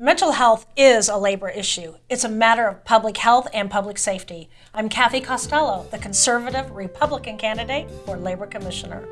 Mental health is a labor issue. It's a matter of public health and public safety. I'm Kathy Costello, the conservative Republican candidate for Labor Commissioner.